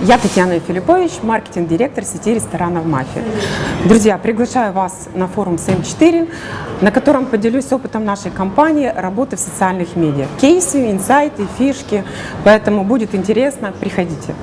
Я Татьяна Филиппович, маркетинг-директор сети ресторанов «Мафия». Друзья, приглашаю вас на форум СМ4, на котором поделюсь опытом нашей компании работы в социальных медиа. Кейсы, инсайты, фишки, поэтому будет интересно, приходите.